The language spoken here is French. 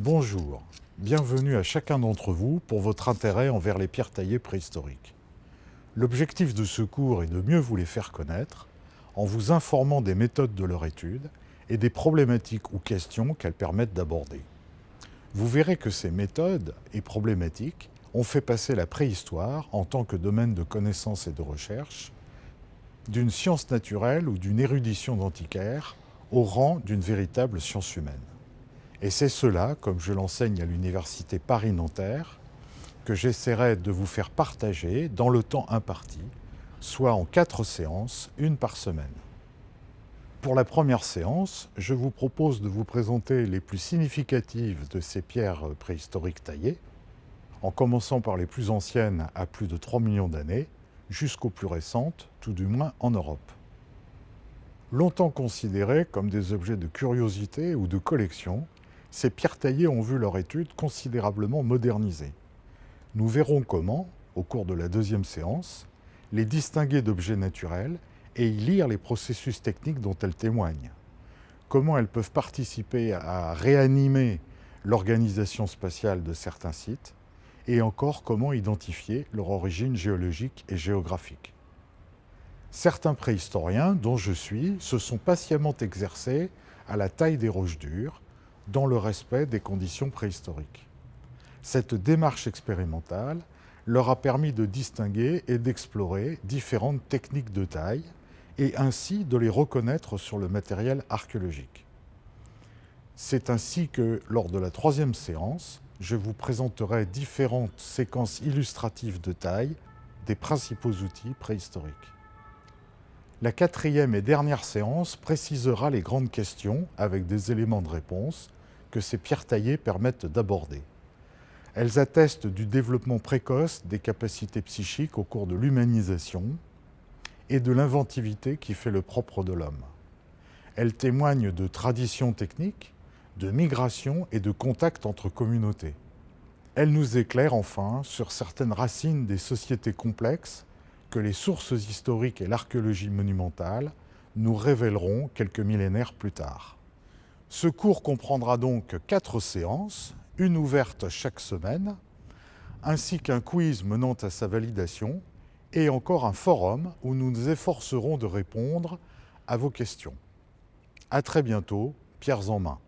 Bonjour, bienvenue à chacun d'entre vous pour votre intérêt envers les pierres taillées préhistoriques. L'objectif de ce cours est de mieux vous les faire connaître en vous informant des méthodes de leur étude et des problématiques ou questions qu'elles permettent d'aborder. Vous verrez que ces méthodes et problématiques ont fait passer la préhistoire en tant que domaine de connaissance et de recherche d'une science naturelle ou d'une érudition d'antiquaire au rang d'une véritable science humaine. Et c'est cela, comme je l'enseigne à l'Université Paris-Nanterre, que j'essaierai de vous faire partager dans le temps imparti, soit en quatre séances, une par semaine. Pour la première séance, je vous propose de vous présenter les plus significatives de ces pierres préhistoriques taillées, en commençant par les plus anciennes à plus de 3 millions d'années, jusqu'aux plus récentes, tout du moins en Europe. Longtemps considérées comme des objets de curiosité ou de collection, ces pierres taillées ont vu leur étude considérablement modernisée. Nous verrons comment, au cours de la deuxième séance, les distinguer d'objets naturels et y lire les processus techniques dont elles témoignent. Comment elles peuvent participer à réanimer l'organisation spatiale de certains sites et encore comment identifier leur origine géologique et géographique. Certains préhistoriens, dont je suis, se sont patiemment exercés à la taille des roches dures, dans le respect des conditions préhistoriques. Cette démarche expérimentale leur a permis de distinguer et d'explorer différentes techniques de taille et ainsi de les reconnaître sur le matériel archéologique. C'est ainsi que, lors de la troisième séance, je vous présenterai différentes séquences illustratives de taille des principaux outils préhistoriques. La quatrième et dernière séance précisera les grandes questions avec des éléments de réponse ces pierres taillées permettent d'aborder. Elles attestent du développement précoce des capacités psychiques au cours de l'humanisation et de l'inventivité qui fait le propre de l'homme. Elles témoignent de traditions techniques, de migration et de contact entre communautés. Elles nous éclairent enfin sur certaines racines des sociétés complexes que les sources historiques et l'archéologie monumentale nous révéleront quelques millénaires plus tard. Ce cours comprendra donc quatre séances, une ouverte chaque semaine, ainsi qu'un quiz menant à sa validation, et encore un forum où nous nous efforcerons de répondre à vos questions. À très bientôt, pierres en main.